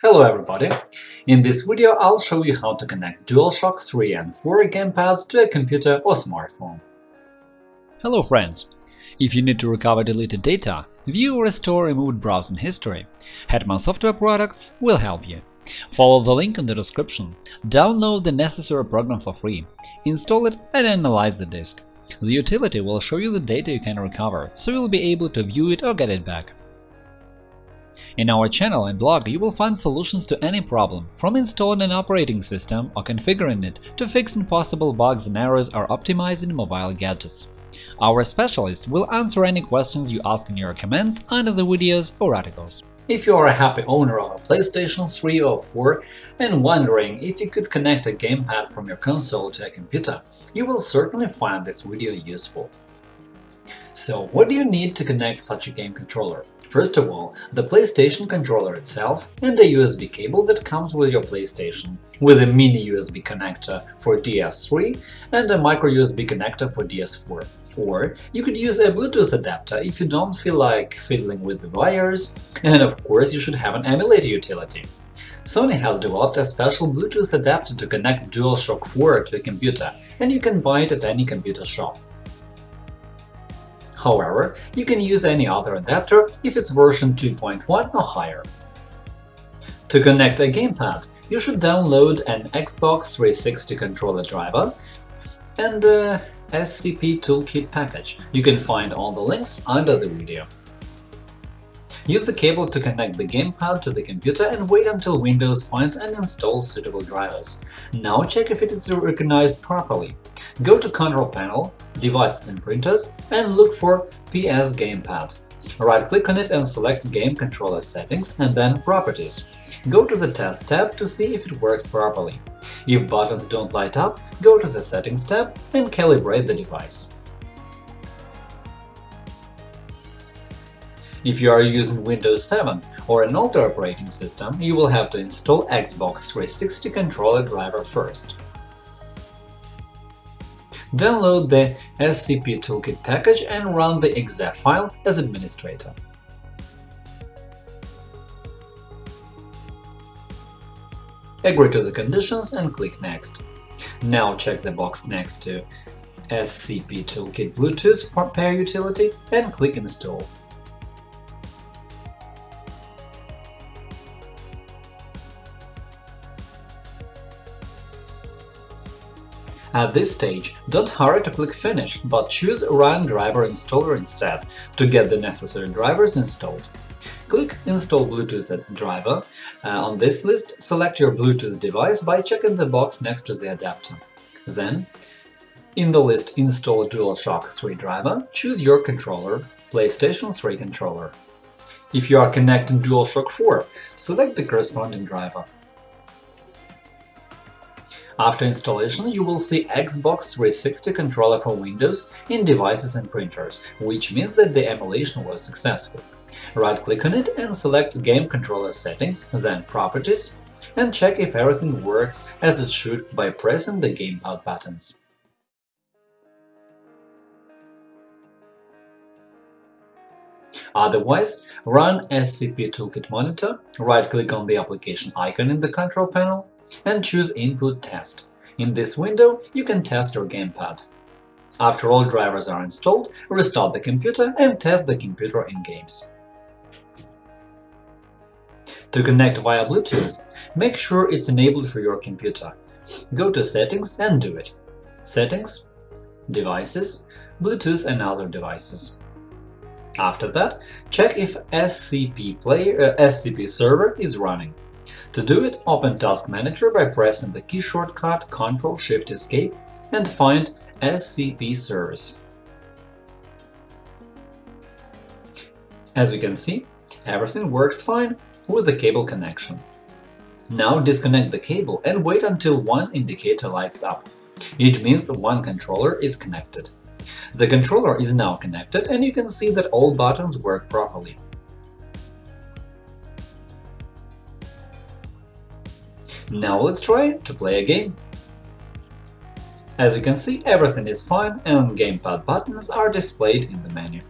Hello everybody! In this video I'll show you how to connect DualShock 3 and 4 gamepads to a computer or smartphone. Hello friends! If you need to recover deleted data, view or restore removed browsing history, Hetman Software Products will help you. Follow the link in the description, download the necessary program for free, install it and analyze the disk. The utility will show you the data you can recover, so you'll be able to view it or get it back. In our channel and blog you will find solutions to any problem, from installing an operating system or configuring it to fixing possible bugs and errors or optimizing mobile gadgets. Our specialists will answer any questions you ask in your comments under the videos or articles. If you are a happy owner of a PlayStation 3 or 4 and wondering if you could connect a gamepad from your console to a computer, you will certainly find this video useful. So, what do you need to connect such a game controller? First of all, the PlayStation controller itself and a USB cable that comes with your PlayStation, with a mini USB connector for DS3 and a micro USB connector for DS4. Or you could use a Bluetooth adapter if you don't feel like fiddling with the wires, and of course you should have an emulator utility. Sony has developed a special Bluetooth adapter to connect DualShock 4 to a computer, and you can buy it at any computer shop. However, you can use any other adapter if it's version 2.1 or higher. To connect a gamepad, you should download an Xbox 360 controller driver and a SCP Toolkit package. You can find all the links under the video. Use the cable to connect the gamepad to the computer and wait until Windows finds and installs suitable drivers. Now check if it is recognized properly. Go to Control Panel, Devices and Printers, and look for PS Gamepad. Right-click on it and select Game Controller Settings and then Properties. Go to the Test tab to see if it works properly. If buttons don't light up, go to the Settings tab and calibrate the device. If you are using Windows 7 or an older operating system, you will have to install Xbox 360 controller driver first. Download the SCP Toolkit package and run the exe file as administrator. Agree to the conditions and click Next. Now check the box next to SCP Toolkit Bluetooth pair utility and click Install. At this stage, don't hurry to click Finish, but choose Run Driver Installer instead to get the necessary drivers installed. Click Install Bluetooth driver. Uh, on this list, select your Bluetooth device by checking the box next to the adapter. Then, in the list Install DualShock 3 driver, choose your controller, PlayStation 3 controller. If you are connecting DualShock 4, select the corresponding driver. After installation, you will see Xbox 360 controller for Windows in Devices and Printers, which means that the emulation was successful. Right-click on it and select Game Controller Settings, then Properties, and check if everything works as it should by pressing the gamepad buttons. Otherwise, run SCP Toolkit Monitor, right-click on the application icon in the control panel, and choose Input Test. In this window, you can test your gamepad. After all drivers are installed, restart the computer and test the computer in games. To connect via Bluetooth, make sure it's enabled for your computer. Go to Settings and do it. Settings, Devices, Bluetooth and other devices. After that, check if SCP, player, uh, SCP server is running. To do it, open Task Manager by pressing the key shortcut Ctrl-Shift-Escape and find SCP Service. As you can see, everything works fine with the cable connection. Now disconnect the cable and wait until one indicator lights up. It means the one controller is connected. The controller is now connected and you can see that all buttons work properly. Now let's try to play a game. As you can see, everything is fine and gamepad buttons are displayed in the menu.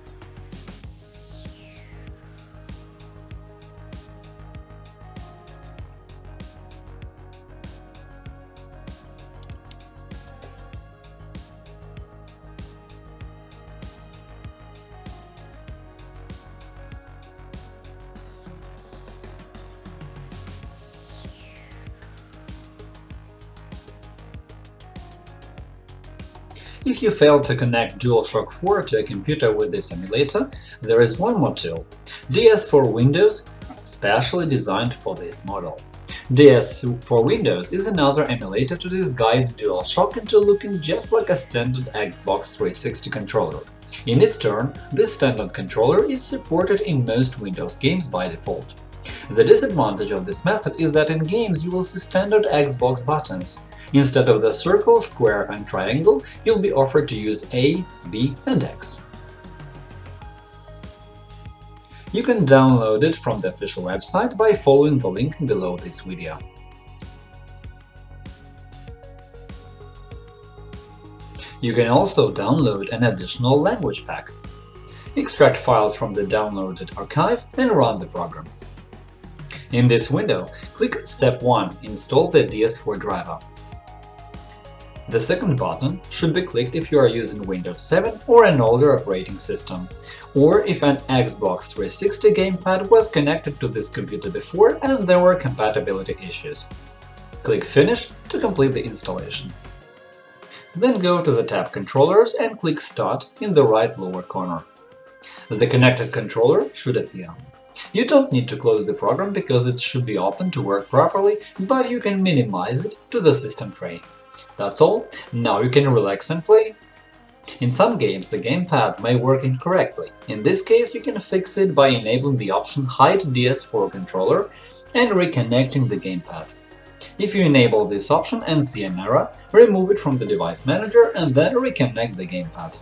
If you fail to connect DualShock 4 to a computer with this emulator, there is one more tool – DS4Windows, specially designed for this model. DS for Windows is another emulator to disguise DualShock into looking just like a standard Xbox 360 controller. In its turn, this standard controller is supported in most Windows games by default. The disadvantage of this method is that in games you will see standard Xbox buttons. Instead of the circle, square and triangle, you'll be offered to use A, B and X. You can download it from the official website by following the link below this video. You can also download an additional language pack. Extract files from the downloaded archive and run the program. In this window, click Step 1 – Install the DS4 driver. The second button should be clicked if you are using Windows 7 or an older operating system, or if an Xbox 360 gamepad was connected to this computer before and there were compatibility issues. Click Finish to complete the installation. Then go to the tab Controllers and click Start in the right lower corner. The connected controller should appear. You don't need to close the program because it should be open to work properly, but you can minimize it to the system tray. That's all, now you can relax and play. In some games the gamepad may work incorrectly, in this case you can fix it by enabling the option Hide DS4 controller and reconnecting the gamepad. If you enable this option and see an error, remove it from the device manager and then reconnect the gamepad.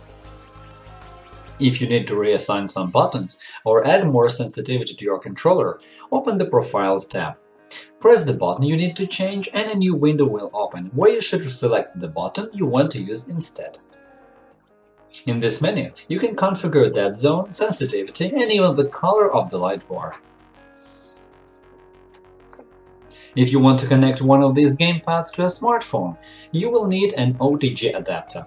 If you need to reassign some buttons or add more sensitivity to your controller, open the Profiles tab. Press the button you need to change and a new window will open, where you should select the button you want to use instead. In this menu, you can configure dead zone, sensitivity, and even the color of the light bar. If you want to connect one of these gamepads to a smartphone, you will need an OTG adapter.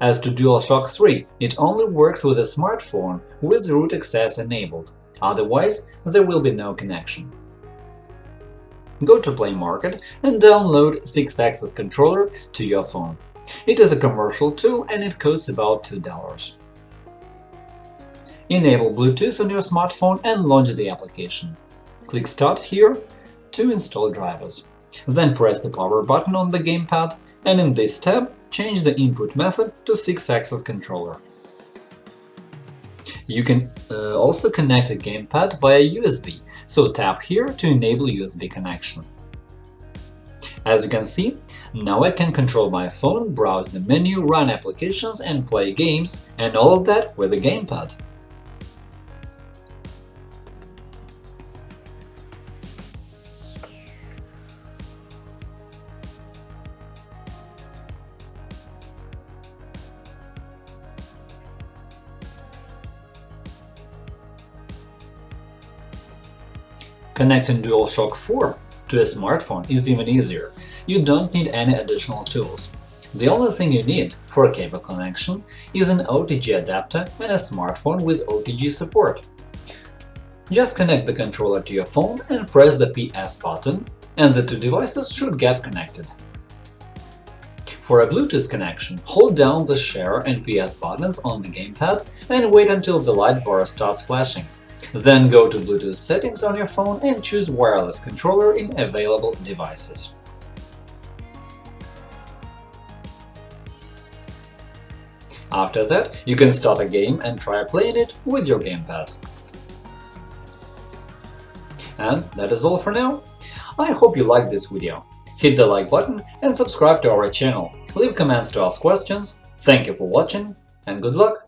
As to DualShock 3, it only works with a smartphone with root access enabled. Otherwise, there will be no connection. Go to Play Market and download Sixaxis controller to your phone. It is a commercial tool and it costs about $2. Enable Bluetooth on your smartphone and launch the application. Click Start here to install drivers. Then press the power button on the gamepad and in this tab change the input method to Sixaxis controller. You can uh, also connect a gamepad via USB, so tap here to enable USB connection. As you can see, now I can control my phone, browse the menu, run applications and play games, and all of that with a gamepad. Connecting DualShock 4 to a smartphone is even easier. You don't need any additional tools. The only thing you need for a cable connection is an OTG adapter and a smartphone with OTG support. Just connect the controller to your phone and press the PS button, and the two devices should get connected. For a Bluetooth connection, hold down the Share and PS buttons on the gamepad and wait until the light bar starts flashing. Then go to Bluetooth settings on your phone and choose wireless controller in available devices. After that, you can start a game and try playing it with your gamepad. And that is all for now. I hope you liked this video. Hit the like button and subscribe to our channel. Leave comments to ask questions. Thank you for watching and good luck!